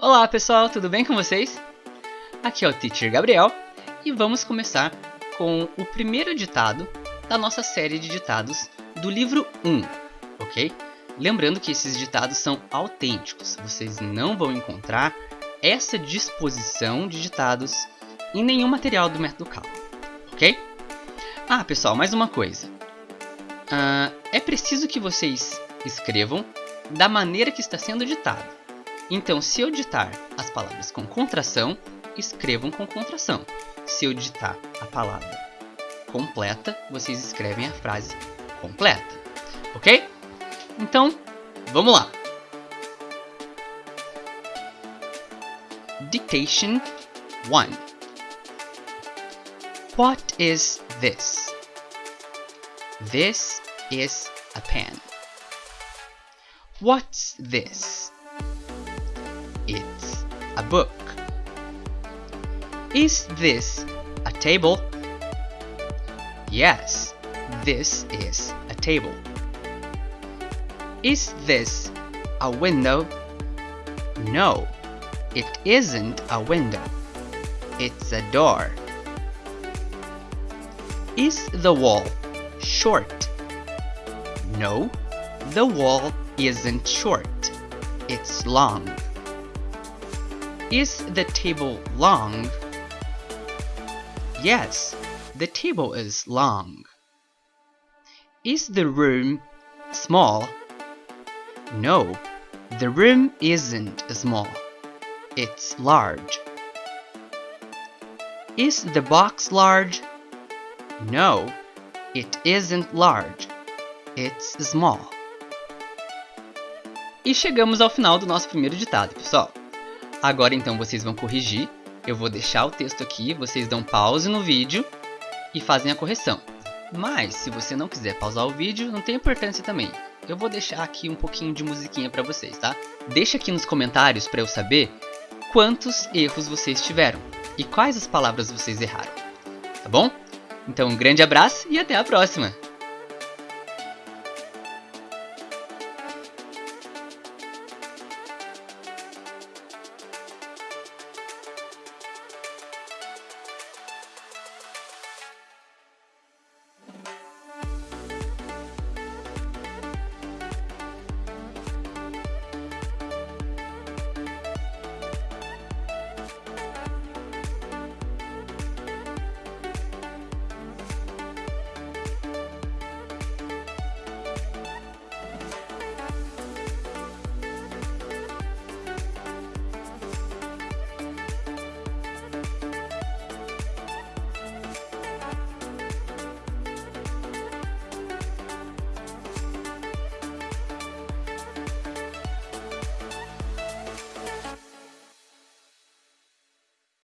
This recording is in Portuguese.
Olá pessoal, tudo bem com vocês? Aqui é o Teacher Gabriel e vamos começar com o primeiro ditado da nossa série de ditados do livro 1, ok? Lembrando que esses ditados são autênticos, vocês não vão encontrar essa disposição de ditados em nenhum material do método Cal, ok? Ah, pessoal, mais uma coisa. Uh, é preciso que vocês escrevam da maneira que está sendo ditado. Então, se eu ditar as palavras com contração, escrevam com contração. Se eu ditar a palavra completa, vocês escrevem a frase completa. Ok? Então, vamos lá. Dictation 1 What is this? This is a pen. What's this? A book. Is this a table? Yes, this is a table. Is this a window? No, it isn't a window. It's a door. Is the wall short? No, the wall isn't short. It's long. Is the table long? Yes, the table is long. Is the room small? No, the room isn't small. It's large. Is the box large? No, it isn't large. It's small. E chegamos ao final do nosso primeiro ditado, pessoal. Agora então vocês vão corrigir. Eu vou deixar o texto aqui, vocês dão pause no vídeo e fazem a correção. Mas, se você não quiser pausar o vídeo, não tem importância também. Eu vou deixar aqui um pouquinho de musiquinha para vocês, tá? Deixa aqui nos comentários para eu saber quantos erros vocês tiveram e quais as palavras vocês erraram, tá bom? Então um grande abraço e até a próxima!